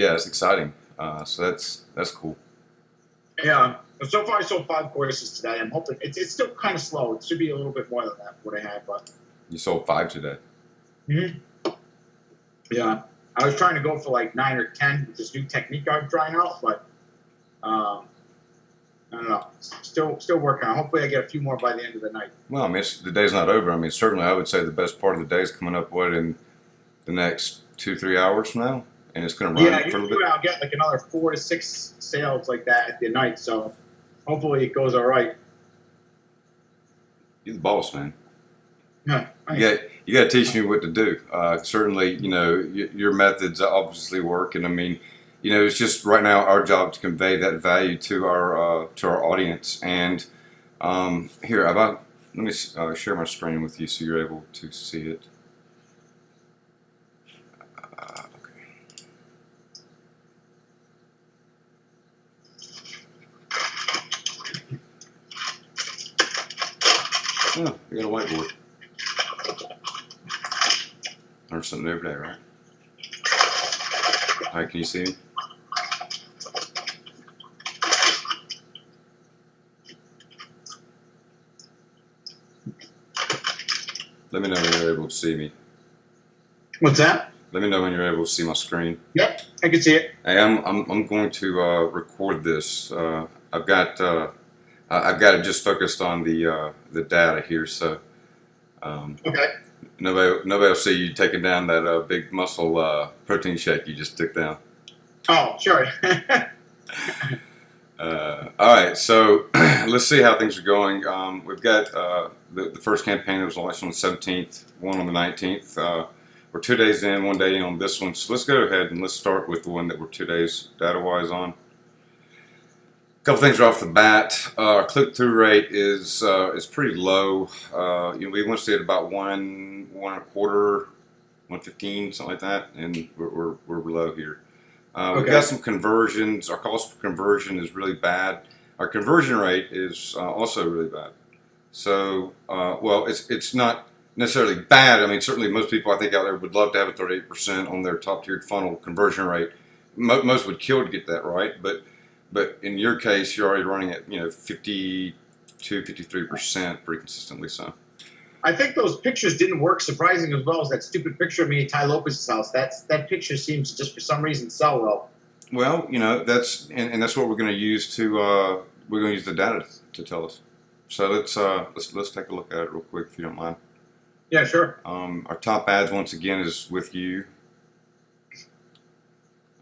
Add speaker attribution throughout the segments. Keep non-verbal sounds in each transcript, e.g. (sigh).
Speaker 1: yeah, it's exciting. Uh, so that's that's cool.
Speaker 2: Yeah. So far, I sold five courses today. I'm hoping it's, it's still kind of slow. It should be a little bit more than that what I had, but
Speaker 1: You sold five today.
Speaker 2: hmm yeah, I was trying to go for like nine or ten with this new technique I'm trying out, but um, I don't know. Still, still working on. Hopefully, I get a few more by the end of the night.
Speaker 1: Well, I mean, it's, the day's not over. I mean, certainly, I would say the best part of the day is coming up. What in the next two, three hours from now, and it's going to run
Speaker 2: Yeah,
Speaker 1: for a little bit.
Speaker 2: I'll get like another four to six sales like that at the night. So hopefully, it goes all right.
Speaker 1: You're the boss, man.
Speaker 2: Yeah,
Speaker 1: You got you got to teach me what to do. Uh, certainly, you know your methods obviously work, and I mean, you know, it's just right now our job to convey that value to our uh, to our audience. And um, here, about let me uh, share my screen with you so you're able to see it. Oh, you got a whiteboard. Learn something every day, right? All right, can you see me? Let me know when you're able to see me.
Speaker 2: What's that?
Speaker 1: Let me know when you're able to see my screen.
Speaker 2: Yep, I can see it.
Speaker 1: Hey, I'm, I'm, I'm going to uh, record this. Uh, I've got uh, I- I've got it just focused on the uh, the data here, so um,
Speaker 2: Okay.
Speaker 1: nobody nobody will see you taking down that uh, big muscle uh, protein shake you just took down.
Speaker 2: Oh, sure. (laughs)
Speaker 1: Uh, all right, so (clears throat) let's see how things are going. Um, we've got uh, the, the first campaign that was launched on the 17th, one on the 19th. Uh, we're two days in, one day in on this one. So let's go ahead and let's start with the one that we're two days data-wise on. Couple things right off the bat. Uh, our click-through rate is uh, is pretty low. Uh, you know, we want to see it about one, one and a quarter, one fifteen, something like that, and we're, we're, we're below here. Uh, We've got some conversions. Our cost per conversion is really bad. Our conversion rate is uh, also really bad. So, uh, well, it's it's not necessarily bad. I mean, certainly most people I think out there would love to have a 38% on their top tiered funnel conversion rate. Mo- most would kill to get that right, but but in your case, you're already running at you know 52, 53% pretty consistently. So.
Speaker 2: I think those pictures didn't work surprising as well as that stupid picture of me at Tai Lopez's house. That's that picture seems to just for some reason sell well.
Speaker 1: Well, you know that's and, and that's what we're going to use to uh, we're going to use the data to tell us. So let's uh, let's let's take a look at it real quick if you don't mind.
Speaker 2: Yeah, sure.
Speaker 1: Um, our top ads once again is with you.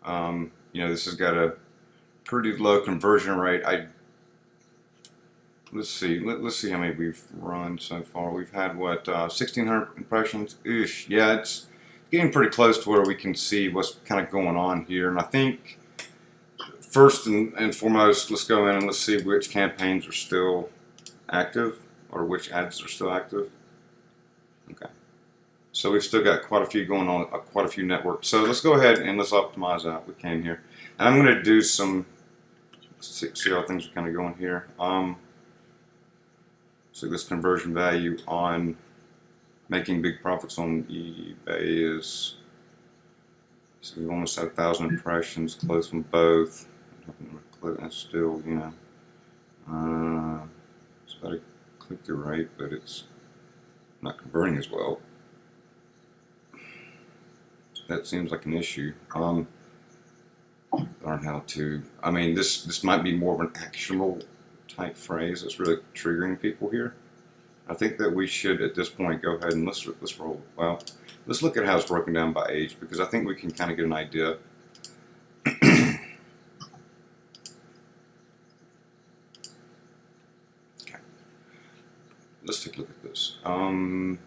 Speaker 1: Um, you know this has got a pretty low conversion rate. I let's see let, let's see how many we've run so far. We've had what uh, 1,600 impressions. Ish. Yeah, it's getting pretty close to where we can see what's kind of going on here, and I think first and, and foremost, let's go in and let's see which campaigns are still active or which ads are still active. Okay. So we've still got quite a few going on, uh, quite a few networks. So let's go ahead and let's optimize out. We can here. And I'm going to do some, see, how things are kind of going here. Um, so this conversion value on making big profits on eBay is, so we almost had a thousand impressions, close from both. That's still, you know, uh, it's about a click-through rate, but it's not converting as well. That seems like an issue. Um, learn how to. I mean, this this might be more of an actionable type phrase that's really triggering people here. I think that we should at this point go ahead and let's let's roll. Well, let's look at how it's broken down by age because I think we can kind of get an idea. (clears throat) okay. Let's take a look at this. Um,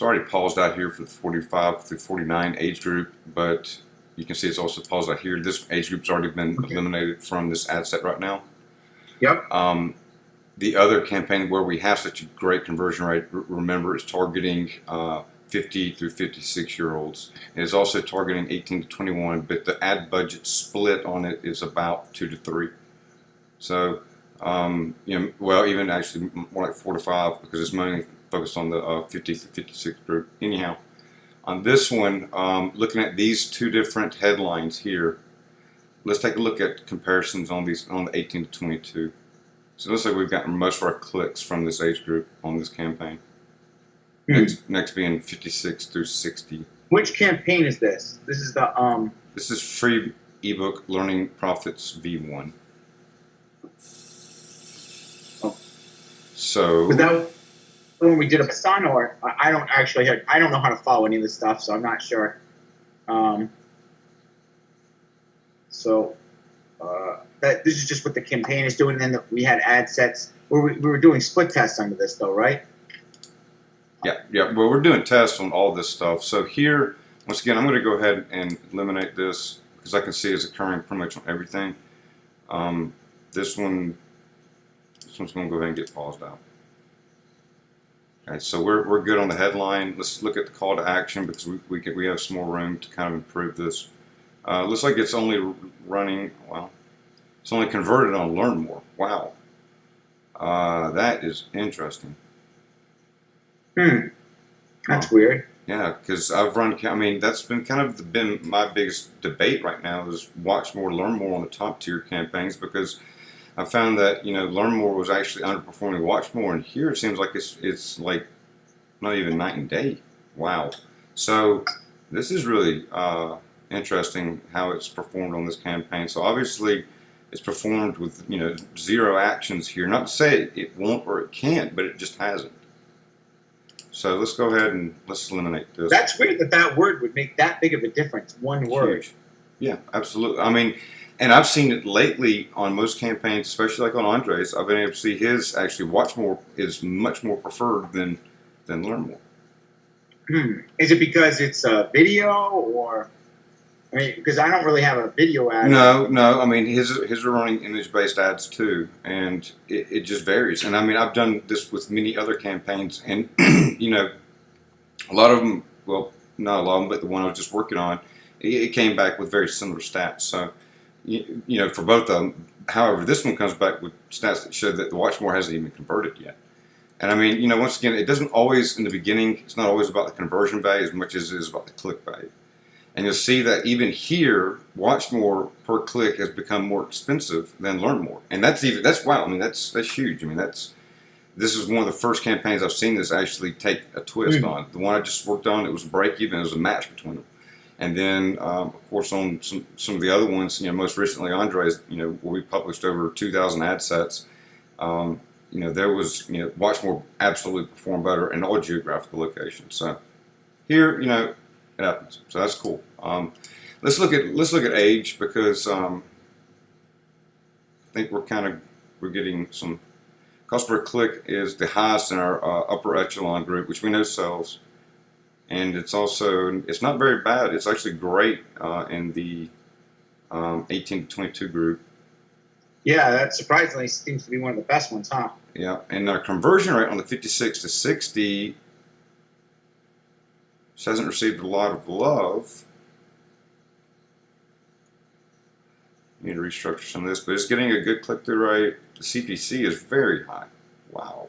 Speaker 1: It's already paused out here for the 45 through 49 age group, but you can see it's also paused out here. This age group's already been
Speaker 2: Okay.
Speaker 1: eliminated from this ad set right now.
Speaker 2: Yep.
Speaker 1: Um, the other campaign where we have such a great conversion rate, remember, is targeting uh, 50 through 56 year olds. It is also targeting 18 to 21, but the ad budget split on it is about two to three. So, um, you know, well, even actually more like four to five because it's mainly focused on the uh, 50 to 56 group. Anyhow, on this one, um, looking at these two different headlines here, let's take a look at comparisons on these on the 18 to 22. So it looks like we've gotten most of our clicks from this age group on this campaign.
Speaker 2: Hmm.
Speaker 1: Next, next being 56 through 60.
Speaker 2: Which campaign is this? This is the um.
Speaker 1: This is free ebook Learning Profits V1.
Speaker 2: Oh.
Speaker 1: So
Speaker 2: that when we did a son, I I don't actually have, I don't know how to follow any of this stuff, so I'm not sure. Um. So, uh, that this is just what the campaign is doing. And then we had ad sets. We were, we were doing split tests under this, though, right?
Speaker 1: yeah, yeah. Well, we're doing tests on all this stuff. So here, once again, I'm going to go ahead and eliminate this because I can see it's occurring pretty much on everything. Um, this one, this one's going to go ahead and get paused out. Okay, so we're, we're good on the headline. Let's look at the call to action because we, we, we have some more room to kind of improve this. Uh, looks like it's only running, well, it's only converted on Learn More. Wow. Uh, that is interesting.
Speaker 2: Hmm. That's weird.
Speaker 1: Yeah, because I've run. I mean, that's been kind of the, been my biggest debate right now is watch more, learn more on the top tier campaigns because I found that you know learn more was actually underperforming watch more, and here it seems like it's it's like not even night and day. Wow. So this is really uh, interesting how it's performed on this campaign. So obviously it's performed with you know zero actions here. Not to say it won't or it can't, but it just hasn't. So let's go ahead and let's eliminate this.
Speaker 2: That's weird that that word would make that big of a difference. One word.
Speaker 1: Huge. Yeah, absolutely. I mean, and I've seen it lately on most campaigns, especially like on Andres. I've been able to see his actually watch more is much more preferred than than learn more.
Speaker 2: Hmm. Is it because it's a video or? I mean, because I don't really have a video ad.
Speaker 1: No, no. I mean, his his are running image based ads too, and it, it just varies. And I mean, I've done this with many other campaigns, and (clears throat) you know, a lot of them. Well, not a lot of them, but the one I was just working on, it, it came back with very similar stats. So, you, you know, for both of them. However, this one comes back with stats that show that the Watchmore hasn't even converted yet. And I mean, you know, once again, it doesn't always in the beginning. It's not always about the conversion value as much as it is about the click value. And you'll see that even here, watch more per click has become more expensive than learn more. And that's even that's wow. I mean, that's that's huge. I mean, that's this is one of the first campaigns I've seen this actually take a twist
Speaker 2: Mm.
Speaker 1: on. The one I just worked on, it was a break even. It was a match between them. And then, um, of course, on some, some of the other ones, you know, most recently Andres, you know, where we published over 2,000 ad sets, um, you know, there was, you know, Watchmore absolutely performed better in all geographical locations. So here, you know, it happens. So that's cool. Um, let's look at let's look at age because um, I think we're kind of we're getting some cost per click is the highest in our uh, upper echelon group, which we know sells, and it's also it's not very bad. It's actually great uh, in the um, 18 to 22 group.
Speaker 2: Yeah, that surprisingly seems to be one of the best ones, huh?
Speaker 1: Yeah, and our conversion rate on the 56 to 60 just hasn't received a lot of love. Need to restructure some of this, but it's getting a good click through rate. The CPC is very high. Wow.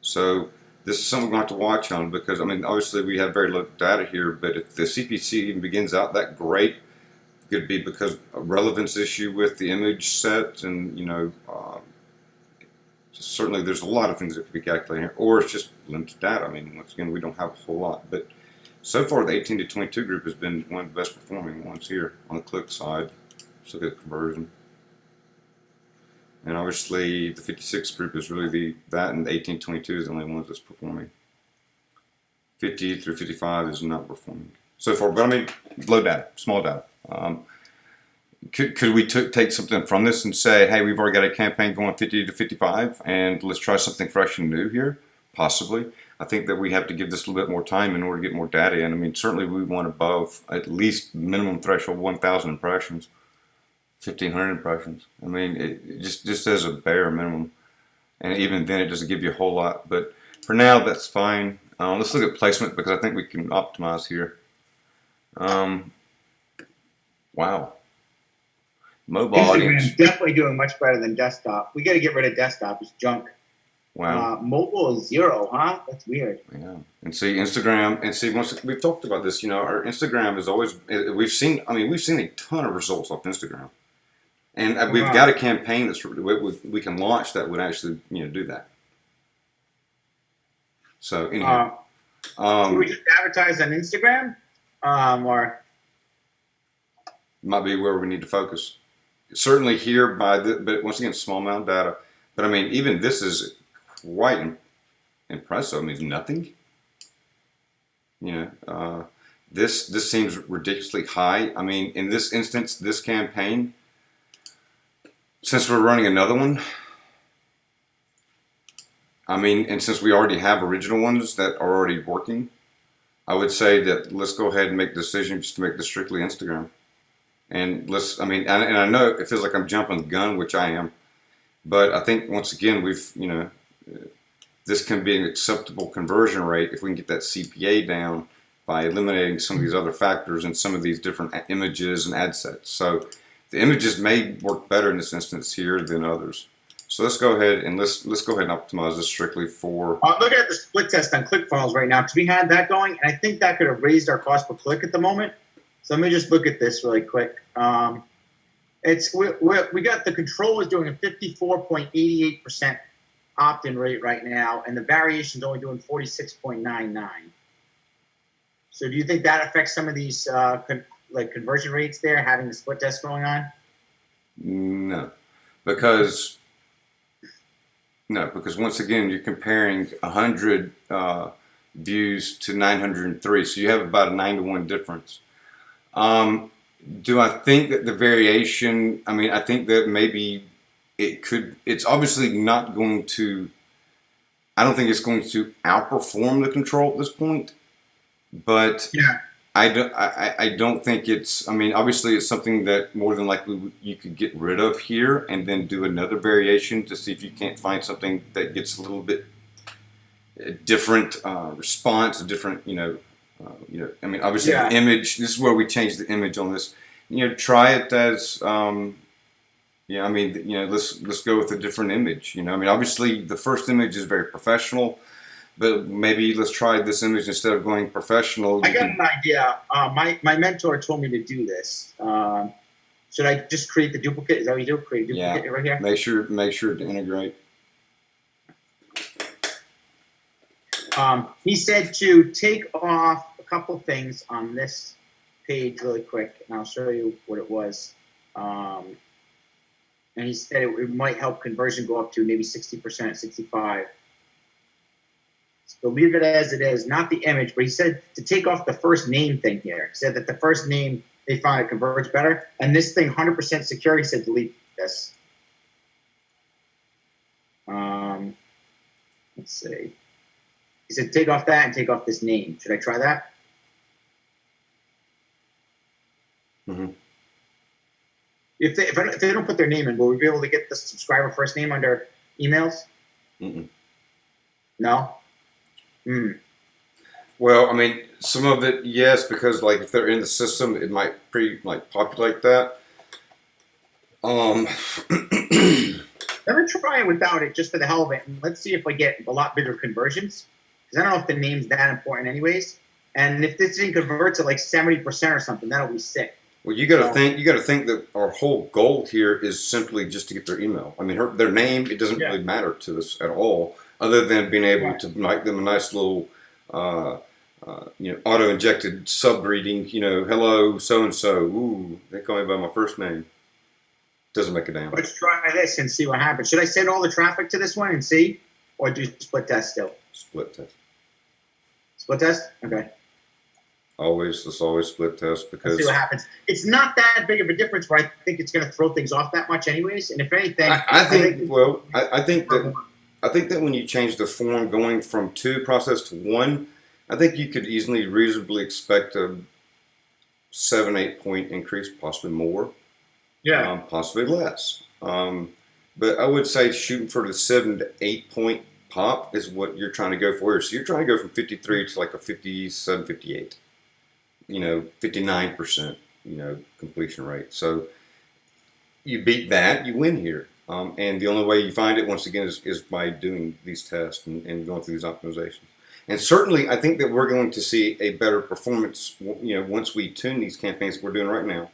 Speaker 1: So this is something we're going to have to watch on because I mean, obviously we have very little data here, but if the CPC even begins out that great, it could be because a relevance issue with the image set, and you know, um, certainly there's a lot of things that could be calculated here, or it's just limited data. I mean, once again, we don't have a whole lot, but so far the 18 to 22 group has been one of the best performing ones here on the click side. Let's look at the conversion. And obviously the 56 group is really the that and the 18 22 is the only ones that's performing. 50 through 55 is not performing so far, but I mean low data, small data. Um, could, could we take something from this and say, hey, we've already got a campaign going 50 to 55, and let's try something fresh and new here? Possibly. I think that we have to give this a little bit more time in order to get more data in. I mean, certainly we want above at least minimum threshold 1,000 impressions, 1,500 impressions. I mean, it, just just as a bare minimum, and even then, it doesn't give you a whole lot. But for now, that's fine. Uh, let's look at placement because I think we can optimize here. Um, wow. Mobile audience.
Speaker 2: Instagram's definitely doing much better than desktop. We got to get rid of desktop. It's junk.
Speaker 1: Wow.
Speaker 2: Uh, mobile is zero, huh? That's weird.
Speaker 1: Yeah, and see Instagram, and see once we've talked about this, you know, our Instagram is always we've seen. I mean, we've seen a ton of results off Instagram, and uh, we've got a campaign that's we, we, we can launch that would actually you know do that. So anyhow,
Speaker 2: Uh, do we
Speaker 1: um,
Speaker 2: just advertise on Instagram? Um, or
Speaker 1: might be where we need to focus. Certainly here by the, but once again, small amount of data. But I mean, even this is quite impressive. I mean, nothing. You know, uh, this this seems ridiculously high. I mean, in this instance, this campaign, since we're running another one, I mean, and since we already have original ones that are already working, I would say that let's go ahead and make the decision just to make this strictly Instagram. And let's, I mean, and, and I know it feels like I'm jumping the gun, which I am, but I think once again, we've, you know, this can be an acceptable conversion rate if we can get that CPA down by eliminating some of these other factors and some of these different images and ad sets. So the images may work better in this instance here than others. So let's go ahead and let's let's go ahead and optimize this strictly for
Speaker 2: I'm looking at the split test on ClickFunnels right now because we had that going, and I think that could have raised our cost per click at the moment. So let me just look at this really quick. Um, it's we, we, we got the control is doing a 54.88% opt-in rate right now, and the variation's only doing 46.99. So do you think that affects some of these uh, like conversion rates there, having the split test going on?
Speaker 1: No, because no, because once again you're comparing hundred uh, views to 903, so you have about a nine to one difference. Um, do I think that the variation? I mean, I think that maybe it could. It's obviously not going to. I don't think it's going to outperform the control at this point, but
Speaker 2: Yeah.
Speaker 1: I don't, I, I- don't think it's, I mean, obviously it's something that more than likely you could get rid of here and then do another variation to see if you can't find something that gets a little bit uh, different uh, response, a different, you know, uh, you know, I mean, obviously
Speaker 2: Yeah.
Speaker 1: the image, this is where we change the image on this. You know, try it as, um, yeah, I mean, you know, let's let's go with a different image. You know, I mean, obviously the first image is very professional, but maybe let's try this image instead of going professional.
Speaker 2: I got an idea. Uh, my my mentor told me to do this. Um, should I just create the duplicate? Is that what you do? Create a
Speaker 1: Yeah.
Speaker 2: duplicate right here.
Speaker 1: Make sure make sure to integrate.
Speaker 2: Um, he said to take off a couple things on this page really quick, and I'll show you what it was. Um, and he said it, it might help conversion go up to maybe sixty percent, sixty-five. So leave it as it is, not the image. But he said to take off the first name thing here. He said that the first name they found it converts better, and this thing hundred percent secure. He said delete this. Um, let's see. He said, take off that and take off this name. Should I try that?
Speaker 1: Mhm.
Speaker 2: If they, if, I, if they don't put their name in, will we be able to get the subscriber first name under emails?
Speaker 1: Mm-mm.
Speaker 2: No? Hmm.
Speaker 1: Well, I mean, some of it, yes, because like if they're in the system, it might pre like populate that. Um, (clears throat)
Speaker 2: Let me try it without it just for the hell of it. And let's see if I get a lot bigger conversions. Because I don't know if the name's that important, anyways. And if this thing converts at like 70% or something, that'll be sick.
Speaker 1: well, you got to
Speaker 2: Yeah.
Speaker 1: think. You got to think that our whole goal here is simply just to get their email. I mean, her, their name it doesn't
Speaker 2: Yeah.
Speaker 1: really matter to us at all, other than being able to make them a nice little, uh, uh, you know, auto injected sub reading. You know, hello, so and so. Ooh, they call me by my first name. Doesn't make a damn.
Speaker 2: Let's try this and see what happens. Should I send all the traffic to this one and see? Or do split test still?
Speaker 1: Split test.
Speaker 2: Split test? Okay.
Speaker 1: Always, let's always split test
Speaker 2: Let's
Speaker 1: because
Speaker 2: see what happens. It's not that big of a difference where I think it's going to throw things off that much, anyways. And if anything,
Speaker 1: I, I think. Well, I, I think that I think that when you change the form going from two process to one, I think you could easily reasonably expect a seven, eight point increase, possibly more,
Speaker 2: yeah,
Speaker 1: um, possibly less. Um, but I would say shooting for the seven to eight point pop is what you're trying to go for. So you're trying to go from 53 to like a 57, 58, you know, 59%, you know, completion rate. So you beat that, you win here. Um, and the only way you find it, once again, is, is by doing these tests and, and going through these optimizations. And certainly, I think that we're going to see a better performance, you know, once we tune these campaigns we're doing right now.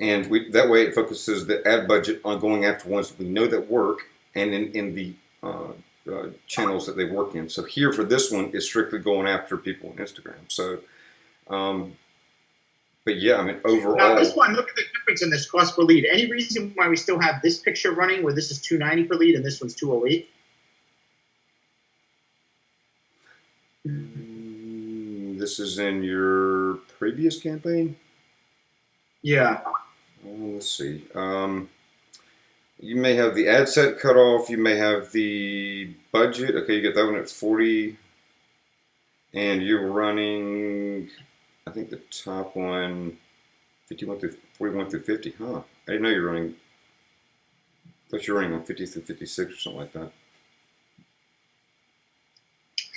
Speaker 1: And we, that way, it focuses the ad budget on going after ones that we know that work and in, in the uh, uh, channels that they work in. So here for this one, is strictly going after people on Instagram. So, um, but yeah, I mean, overall.
Speaker 2: Now, this one, look at the difference in this cost per lead. Any reason why we still have this picture running where this is two ninety per lead and this one's two oh eight?
Speaker 1: Mm, this is in your previous campaign.
Speaker 2: Yeah.
Speaker 1: Oh, let's see. Um, you may have the ad set cut off. You may have the budget. Okay, you get that one at 40. And you're running, I think the top one, 51 through 41 through 50. Huh. I didn't know you were running. I thought you were running on 50 through 56 or something like that.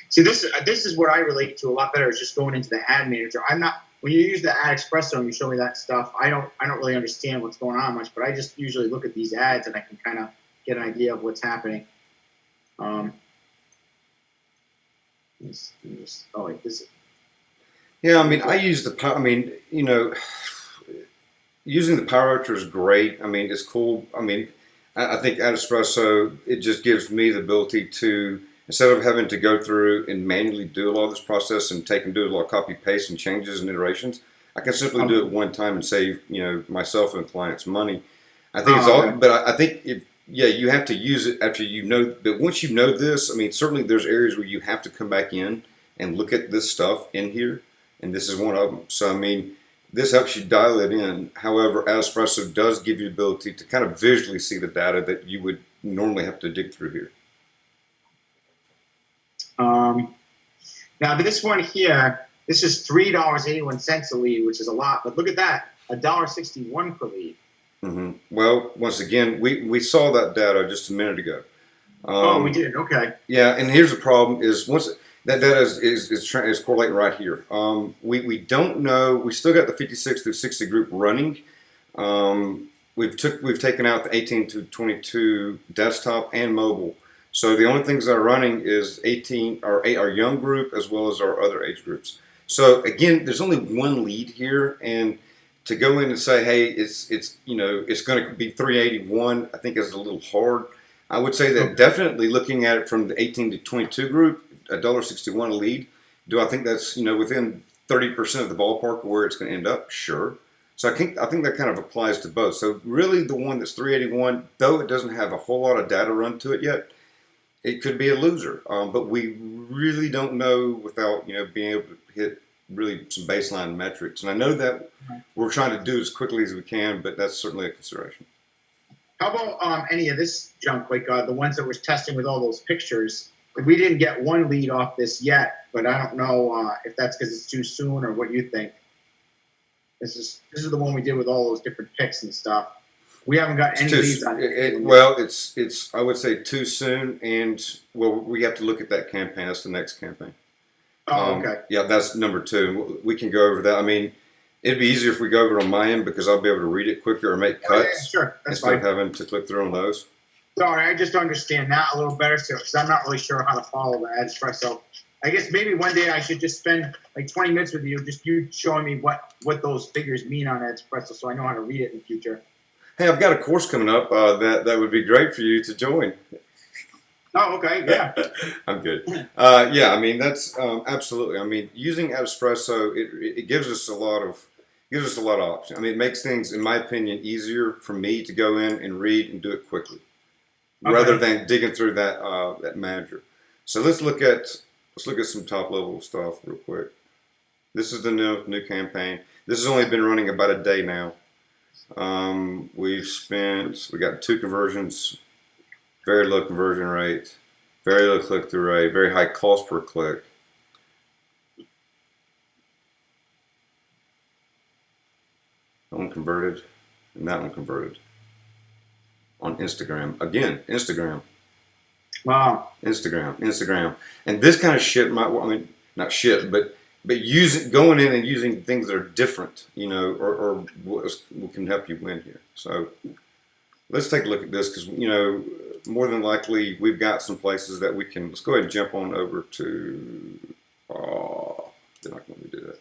Speaker 2: See, this is this is what I relate to a lot better. Is just going into the ad manager. I'm not when you use the AdEspresso and you show me that stuff. I don't I don't really understand what's going on much, but I just usually look at these ads and I can kind of get an idea of what's happening. Um. This, this, oh wait, this.
Speaker 1: Yeah, I mean, I use the power. I mean, you know, using the Power Archer is great. I mean, it's cool. I mean, I, I think AdEspresso, it just gives me the ability to instead of having to go through and manually do a lot of this process and take and do a lot of copy paste and changes and iterations. I can simply do um, it one time and save you know myself and clients money. I think it's
Speaker 2: Oh,
Speaker 1: all, but I, I think if yeah, you have to use it after you know. But once you know this, I mean, certainly there's areas where you have to come back in and look at this stuff in here, and this is one of them. So I mean, this helps you dial it in. However, Espresso does give you the ability to kind of visually see the data that you would normally have to dig through here.
Speaker 2: Um, now this one here, this is three dollars eighty one cents a lead, which is a lot. But look at that, a dollar sixty one per lead.
Speaker 1: hmm Well, once again, we, we saw that data just a minute ago. Um,
Speaker 2: oh, we did. Okay.
Speaker 1: Yeah, and here's the problem: is once that data is is, is, is correlating right here. Um, we we don't know. We still got the 56 through 60 group running. Um, we've took we've taken out the 18 to 22 desktop and mobile. So the only things that are running is 18 our our young group as well as our other age groups. So again, there's only one lead here, and to go in and say, hey, it's it's you know it's going to be 381, I think is a little hard. I would say that definitely looking at it from the 18 to 22 group, a dollar 61 a lead. Do I think that's you know within 30 percent of the ballpark where it's going to end up? Sure. So I think I think that kind of applies to both. So really, the one that's 381, though it doesn't have a whole lot of data run to it yet, it could be a loser. Um, but we really don't know without you know being able to hit really some baseline metrics. And I know that we're trying to do as quickly as we can, but that's certainly a consideration.
Speaker 2: How about um, any of this junk, like uh, the ones that we're testing with all those pictures? We didn't get one lead off this yet, but I don't know uh, if that's because it's too soon or what you think. This is this is the one we did with all those different picks and stuff. We haven't got any
Speaker 1: too,
Speaker 2: leads on
Speaker 1: it,
Speaker 2: it.
Speaker 1: it- well, it's it's I would say too soon, and well, we have to look at that campaign. That's the next campaign.
Speaker 2: oh,
Speaker 1: Um,
Speaker 2: okay.
Speaker 1: Yeah, that's number two. We can go over that. I mean, it'd be easier if we go over on my end because I'll be able to read it quicker or make
Speaker 2: Oh, yeah,
Speaker 1: cuts
Speaker 2: sure, that's
Speaker 1: instead of having to click through on those.
Speaker 2: Sorry, I just understand that a little better too, because I'm not really sure how to follow the AdEspresso. I guess maybe one day I should just spend like 20 minutes with you, just you showing me what what those figures mean on AdEspresso, so I know how to read it in the future.
Speaker 1: Hey, I've got a course coming up uh, that that would be great for you to join.
Speaker 2: Oh, okay, yeah. (laughs)
Speaker 1: I'm good. Uh, yeah, I mean that's um, absolutely. I mean, using Espresso it, it gives us a lot of gives us a lot of options. I mean, it makes things, in my opinion, easier for me to go in and read and do it quickly, rather than digging through that uh, that manager. So let's look at let's look at some top level stuff real quick. This is the new new campaign. This has only been running about a day now. Um, we've spent we got two conversions, very low conversion rate, very low click through rate, very high cost per click. That one converted, and that one converted. On Instagram. Again, Instagram,
Speaker 2: Wow.
Speaker 1: Instagram, Instagram. And this kind of shit might, I mean, not shit, but but using going in and using things that are different, you know, or, or what, what can help you win here. So let's take a look at this because you know more than likely we've got some places that we can. Let's go ahead and jump on over to. Oh, they're not going to do that.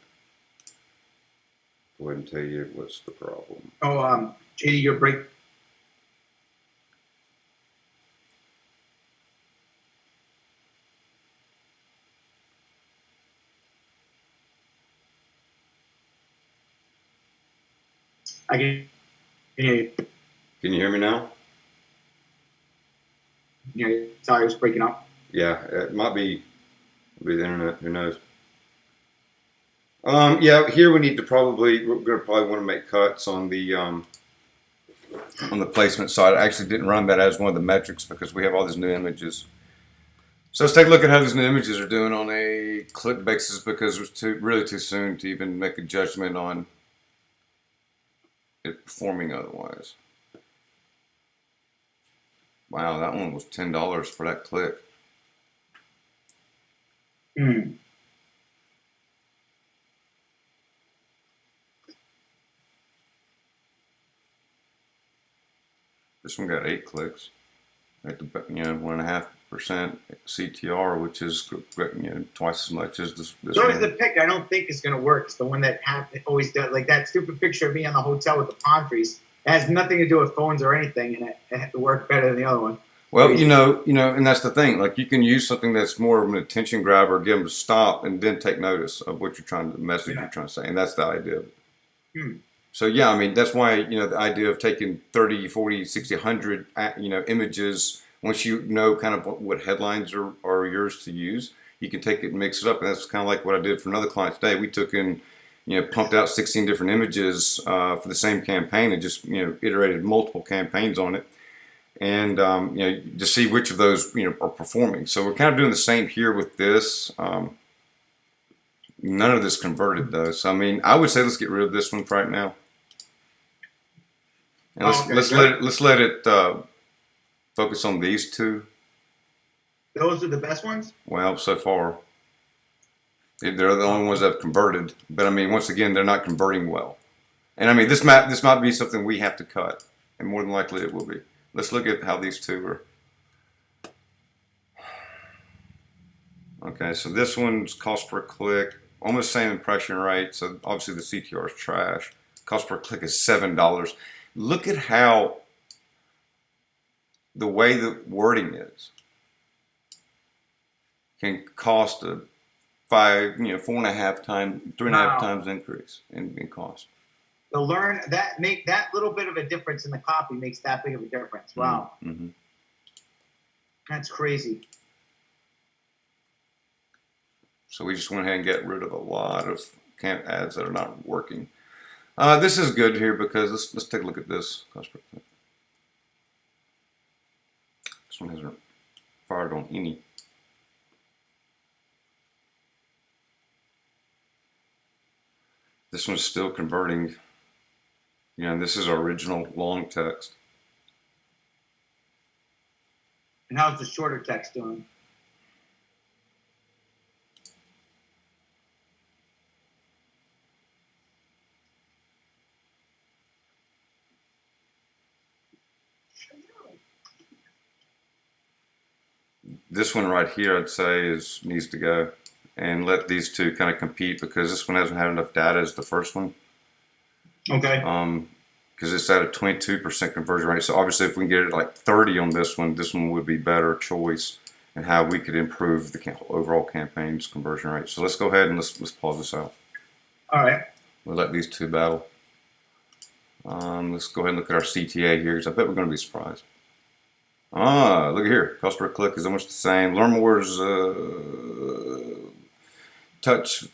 Speaker 1: Go ahead and tell you what's the problem.
Speaker 2: Oh, um, JD, your break. I can hear you.
Speaker 1: Can you hear me now?
Speaker 2: Yeah. Sorry, I was breaking up.
Speaker 1: Yeah, it might be, be the internet. Who knows? Um, yeah, here we need to probably we're gonna probably want to make cuts on the um, on the placement side. I actually didn't run that as one of the metrics because we have all these new images. So let's take a look at how these new images are doing on a click basis because it's too really too soon to even make a judgment on it performing otherwise. Wow, that one was ten dollars for that click.
Speaker 2: Hmm.
Speaker 1: This one got eight clicks at the you know one and a half percent CTR, which is you know twice as much as this. this
Speaker 2: So
Speaker 1: one.
Speaker 2: is the pick I don't think is going to work. It's the one that have, always does, like that stupid picture of me on the hotel with the palm trees. It has nothing to do with phones or anything, and it, it had to work better than the other one.
Speaker 1: Well, you know, you know, and that's the thing. Like you can use something that's more of an attention grabber, get them to stop, and then take notice of what you're trying to the message
Speaker 2: Yeah.
Speaker 1: you're trying to say, and that's the idea.
Speaker 2: Hmm.
Speaker 1: So yeah, I mean that's why you know the idea of taking 30, 40, 60, 100 uh, you know images once you know kind of what, what headlines are, are yours to use, you can take it and mix it up, and that's kind of like what I did for another client today. We took in you know pumped out 16 different images uh, for the same campaign and just you know iterated multiple campaigns on it and um, you know to see which of those you know are performing. So we're kind of doing the same here with this. Um, none of this converted though, so I mean I would say let's get rid of this one right now, and let's
Speaker 2: Okay,
Speaker 1: let's let it let's let it uh, focus on these two.
Speaker 2: Those are the best ones.
Speaker 1: Well, so far they're the only ones that have converted, but I mean once again they're not converting well, and I mean this might this might be something we have to cut, and more than likely it will be. Let's look at how these two are. Okay, so this one's cost per click, almost same impression rate. So obviously the CTR is trash. Cost per click is seven dollars. Look at how the way the wording is can cost a five, you know, four and a half time, three and a half
Speaker 2: Wow.
Speaker 1: times increase in, in cost.
Speaker 2: The learn that make that little bit of a difference in the copy makes that big of a difference. Wow,
Speaker 1: hmm
Speaker 2: that's crazy.
Speaker 1: So we just went ahead and got rid of a lot of camp ads that are not working. Uh, this is good here because let's let's take a look at this. This one hasn't fired on any. This one's still converting. You know, this is our original long text.
Speaker 2: And how's the shorter text doing?
Speaker 1: This one right here, I'd say, is needs to go, and let these two kind of compete because this one hasn't had enough data as the first one.
Speaker 2: Okay.
Speaker 1: um, because it's at a 22% conversion rate. So obviously, if we can get it like 30 on this one, this one would be better choice and how we could improve the overall campaign's conversion rate. So let's go ahead and let's let's pause this out.
Speaker 2: All right.
Speaker 1: We'll let these two battle. Um, let's go ahead and look at our CTA here because I bet we're going to be surprised. Ah, look at here. Cost per click is almost the same. Learn more uh, touch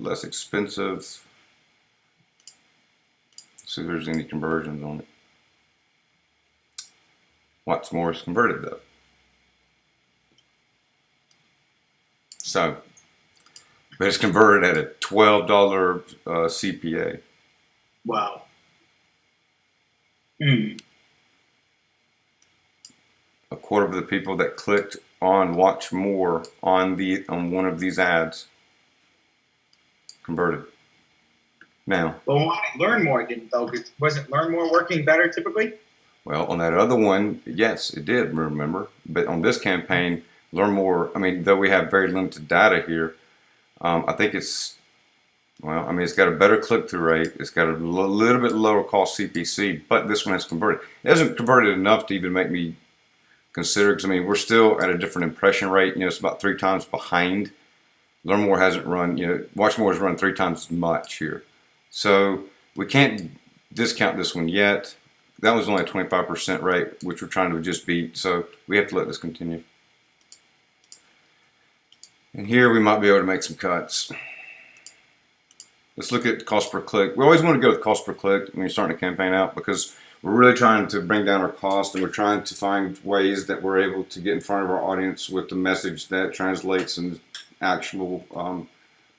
Speaker 1: less expensive. See if there's any conversions on it. What's more is converted though. So, but it's converted at a twelve dollar uh, CPA.
Speaker 2: Wow. Hmm.
Speaker 1: A quarter of the people that clicked on watch more on the on one of these ads converted. Now,
Speaker 2: But why learn more didn't though? wasn't learn more working better typically?
Speaker 1: Well, on that other one, yes, it did. Remember, but on this campaign, learn more. I mean, though we have very limited data here, um, I think it's well. I mean, it's got a better click-through rate. It's got a l- little bit lower cost CPC, but this one has converted. It hasn't converted enough to even make me consider. Because I mean, we're still at a different impression rate. You know, it's about three times behind. Learn more hasn't run. You know, Watch more has run three times as much here. So we can't discount this one yet. That was only a 25% rate, which we're trying to just beat. So we have to let this continue. And here we might be able to make some cuts. Let's look at cost per click. We always want to go with cost per click when you're starting a campaign out because we're really trying to bring down our cost and we're trying to find ways that we're able to get in front of our audience with the message that translates and actionable um,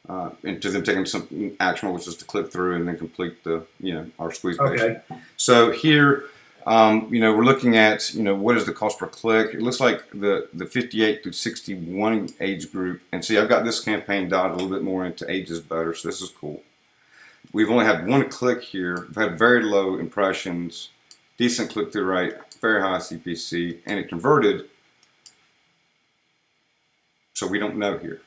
Speaker 1: uh, into them taking something actionable, which is to click through and then complete the, you know, our squeeze page.
Speaker 2: Okay.
Speaker 1: So here, um, you know, we're looking at, you know, what is the cost per click? It looks like the, the 58 to 61 age group. And see, I've got this campaign dotted a little bit more into ages better, so this is cool. We've only had one click here. We've had very low impressions, decent click-through rate, very high CPC, and it converted. So we don't know here.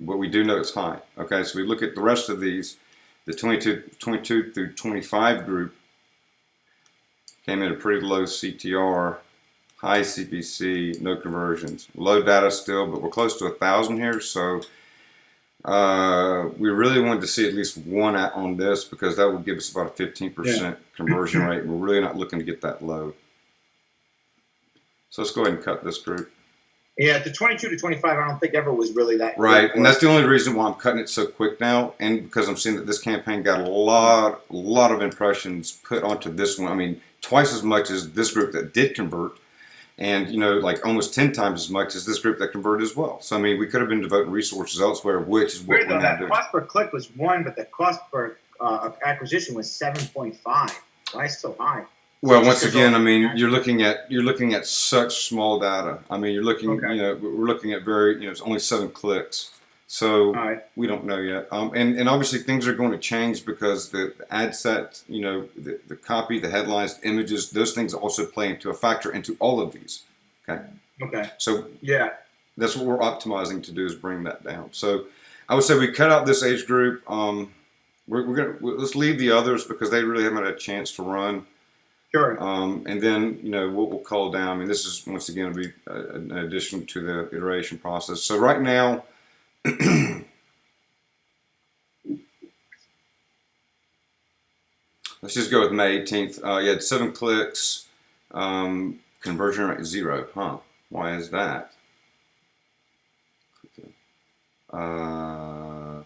Speaker 1: But we do know it's high. Okay, so we look at the rest of these, the 22, 22 through 25 group came in a pretty low CTR, high CPC, no conversions. Low data still, but we're close to a thousand here, so uh, we really wanted to see at least one on this because that would give us about a 15% conversion (laughs) rate. We're really not looking to get that low. So let's go ahead and cut this group.
Speaker 2: Yeah, the 22 to 25, I don't think ever was really that.
Speaker 1: Right, and that's the only reason why I'm cutting it so quick now, and because I'm seeing that this campaign got a lot, a lot of impressions put onto this one. I mean, twice as much as this group that did convert, and you know, like almost ten times as much as this group that converted as well. So I mean, we could have been devoting resources elsewhere, which is what
Speaker 2: Weird
Speaker 1: we're
Speaker 2: though, that
Speaker 1: doing.
Speaker 2: cost per click was one, but the cost per uh, acquisition was 7.5. Why so high?
Speaker 1: Well, once again, I mean, you're looking at you're looking at such small data. I mean, you're looking,
Speaker 2: Okay.
Speaker 1: you know, we're looking at very, you know, it's only seven clicks. So
Speaker 2: right.
Speaker 1: we don't know yet. Um, and, and obviously things are going to change because the, the ad set, you know, the, the copy, the headlines, the images, those things also play into a factor into all of these.
Speaker 2: Okay. Okay.
Speaker 1: So
Speaker 2: Yeah.
Speaker 1: that's what we're optimizing to do is bring that down. So I would say we cut out this age group. Um, we're, we're gonna let's leave the others because they really haven't had a chance to run.
Speaker 2: Sure.
Speaker 1: Um, and then, you know, what we'll call down, I mean, this is once again be uh, an addition to the iteration process. So right now, (clears throat) let's just go with May 18th. Uh, you had seven clicks, um, conversion rate zero. Huh? Why is that? Uh,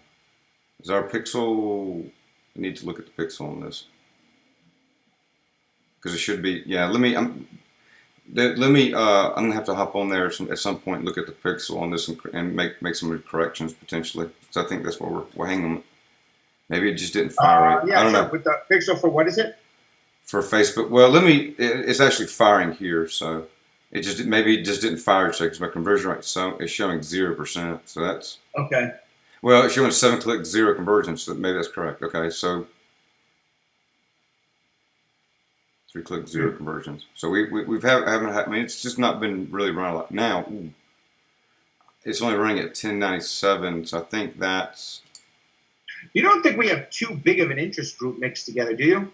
Speaker 1: is our pixel, I need to look at the pixel on this because it should be yeah let me I'm, let let me uh, I'm gonna have to hop on there some, at some point look at the pixel on this and, and make make some corrections potentially because I think that's what we're, we're hanging maybe it just didn't fire
Speaker 2: Uh,
Speaker 1: right
Speaker 2: yeah,
Speaker 1: I don't
Speaker 2: sure.
Speaker 1: know
Speaker 2: With the pixel for what is it?
Speaker 1: for Facebook well let me it, it's actually firing here so it just maybe it just didn't fire because my conversion rate so is showing zero percent so that's
Speaker 2: Okay.
Speaker 1: well it's showing seven click zero conversion so maybe that's correct okay so three click zero conversions. So we, we we've have, haven't had, I mean it's just not been really running a lot. Now ooh, it's only running at 1097, so I think that's
Speaker 2: You don't think we have too big of an interest group mixed together, do you?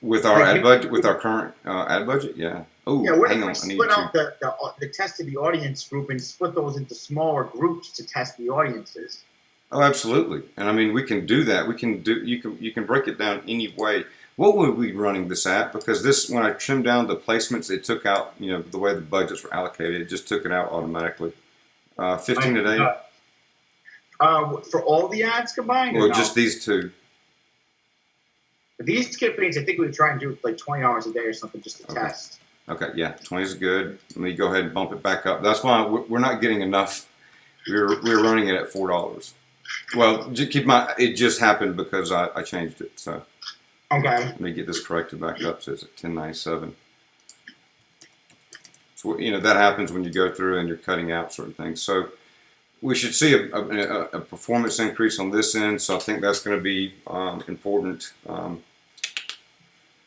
Speaker 1: with our
Speaker 2: Like,
Speaker 1: ad budget with our current uh, ad budget. Yeah. Oh,
Speaker 2: Yeah, what
Speaker 1: hang
Speaker 2: we
Speaker 1: on, I need
Speaker 2: split
Speaker 1: to.
Speaker 2: out the, the, the test of the audience group and split those into smaller groups to test the audiences?
Speaker 1: Oh, absolutely. And I mean, we can do that. We can do. You can you can break it down any way. What would we be running this at? Because this, when I trimmed down the placements, it took out. You know, the way the budgets were allocated, it just took it out automatically. Uh, Fifteen a day.
Speaker 2: Uh, uh, for all the ads combined? or
Speaker 1: Or
Speaker 2: no?
Speaker 1: just these two.
Speaker 2: these campaigns, I think we would try and do like 20 hours a day or something just to
Speaker 1: Okay.
Speaker 2: test.
Speaker 1: Okay, yeah, twenty is good. Let me go ahead and bump it back up. That's why we're not getting enough. We're we're running it at four dollars. Well, ju- keep my. It just happened because I, I changed it. So
Speaker 2: Okay.
Speaker 1: let me get this corrected back up. So it's at ten ninety seven. So you know that happens when you go through and you're cutting out certain things. So we should see a, a, a performance increase on this end. So I think that's going to be um, important. Um,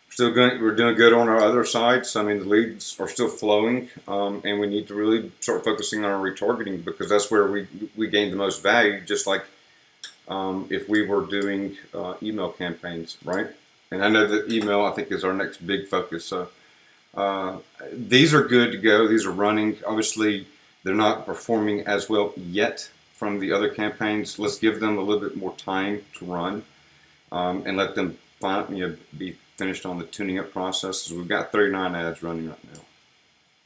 Speaker 1: still going. We're doing good on our other sides. I mean, the leads are still flowing, um, and we need to really start focusing on our retargeting because that's where we we gain the most value. Just like um, if we were doing uh, email campaigns, right? And I know that email, I think, is our next big focus. So uh, these are good to go. These are running. Obviously, they're not performing as well yet from the other campaigns. Let's give them a little bit more time to run um, and let them fin- you know, be finished on the tuning up process. We've got 39 ads running right now,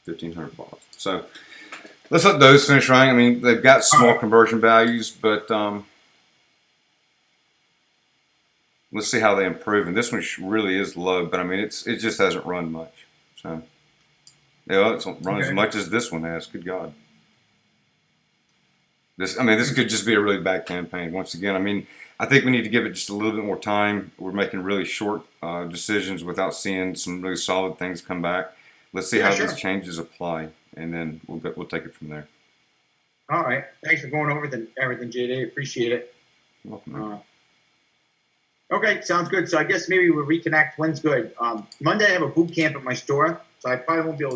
Speaker 1: 1,500 balls. So let's let those finish running. I mean, they've got small conversion values, but um, let's see how they improve. And this one really is low, but I mean, it's it just hasn't run much. So yeah, it's run as much as this one has. Good God. This, I mean, this could just be a really bad campaign. Once again, I mean, I think we need to give it just a little bit more time. We're making really short uh, decisions without seeing some really solid things come back. Let's see
Speaker 2: Yeah,
Speaker 1: how
Speaker 2: sure.
Speaker 1: these changes apply, and then we'll get, we'll take it from there.
Speaker 2: All right. Thanks for going over the, everything, JD. Appreciate it.
Speaker 1: You're welcome.
Speaker 2: Okay, sounds good. So I guess maybe we'll reconnect. When's good? Um, Monday I have a boot camp at my store, so I probably won't be able